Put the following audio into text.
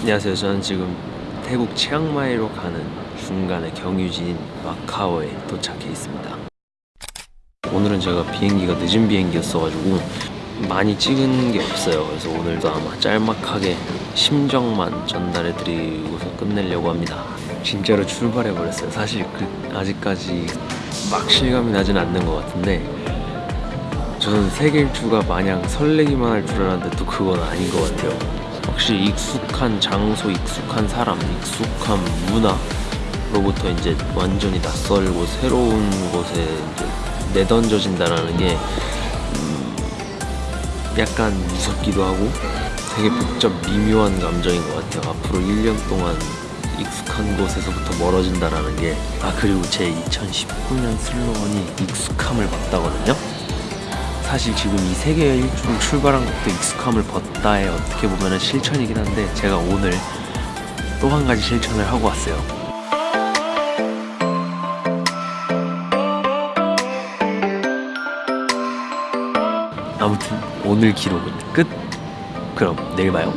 안녕하세요. 저는 지금 태국 치앙마이로 가는 중간에 경유지인 마카오에 도착해 있습니다. 오늘은 제가 비행기가 늦은 비행기였어가지고 많이 찍은 게 없어요. 그래서 오늘도 아마 짤막하게 심정만 전달해 드리고서 끝내려고 합니다. 진짜로 출발해 버렸어요. 사실 그 아직까지 막 실감이 나진 않는 것 같은데 저는 세계 일주가 마냥 설레기만 할 줄 알았는데 또 그건 아닌 것 같아요. 확실히 익숙한 장소, 익숙한 사람, 익숙한 문화로부터 이제 완전히 낯설고 새로운 곳에 이제 내던져진다라는 게 음, 약간 무섭기도 하고 되게 복잡 미묘한 감정인 것 같아요. 앞으로 1년 동안 익숙한 곳에서부터 멀어진다라는 게 아 그리고 제 2019년 슬로건이 익숙함을 받다거든요. 사실 지금 이 세계 일주를 출발한 것도 익숙함을 벗다의 어떻게 보면 실천이긴 한데 제가 오늘 또 한 가지 실천을 하고 왔어요. 아무튼 오늘 기록은 끝. 그럼 내일 봐요.